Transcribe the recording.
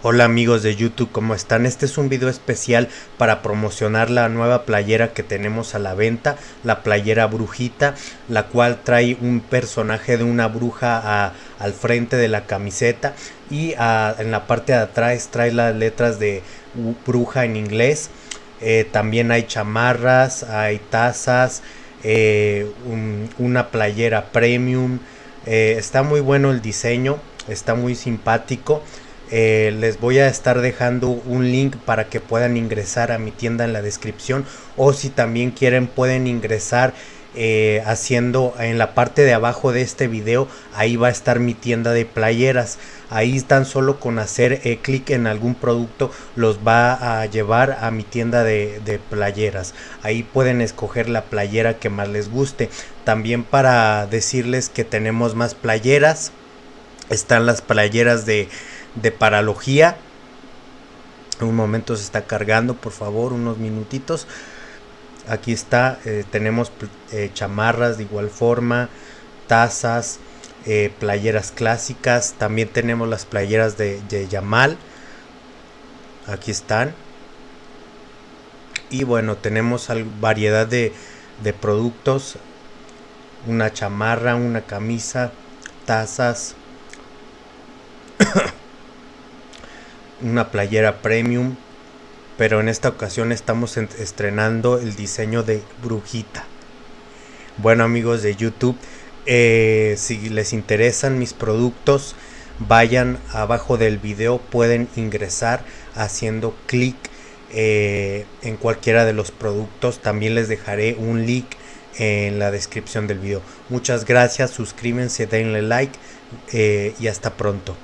Hola amigos de YouTube, ¿cómo están? Este es un video especial para promocionar la nueva playera que tenemos a la venta, la playera brujita, la cual trae un personaje de una bruja al frente de la camiseta y en la parte de atrás trae las letras de bruja en inglés. Eh, también hay chamarras, hay tazas, eh, una playera premium. Eh, está muy bueno el diseño, está muy simpático. Eh, les voy a estar dejando un link para que puedan ingresar a mi tienda en la descripción o si también quieren pueden ingresar eh, haciendo en la parte de abajo de este video ahí va a estar mi tienda de playeras. Ahí tan solo con hacer eh, clic en algún producto los va a llevar a mi tienda de, de playeras. Ahí pueden escoger la playera que más les guste. También para decirles que tenemos más playeras están las playeras de de paralogía. Un momento se está cargando, por favor, unos minutitos. Aquí está, eh, tenemos eh, chamarras de igual forma, tazas, eh, playeras clásicas. También tenemos las playeras de, Yamal. Aquí están. Y bueno, tenemos variedad de, de productos. Una chamarra, una camisa, tazas. Una playera premium, pero en esta ocasión estamos estrenando el diseño de brujita. Bueno amigos de YouTube, eh, si les interesan mis productos, vayan abajo del video, pueden ingresar haciendo clic eh, en cualquiera de los productos. También les dejaré un link en la descripción del video. Muchas gracias, suscríbanse, denle like eh, y hasta pronto.